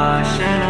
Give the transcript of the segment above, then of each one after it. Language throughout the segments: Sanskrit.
भाषण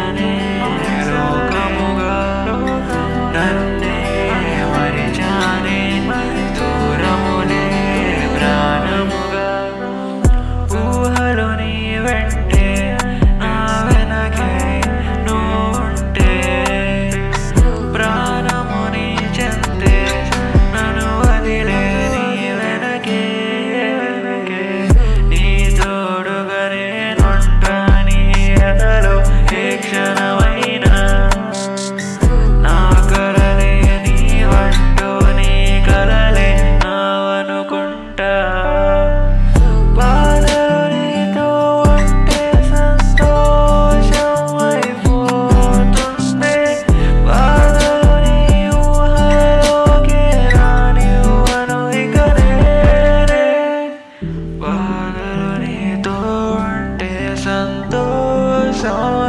show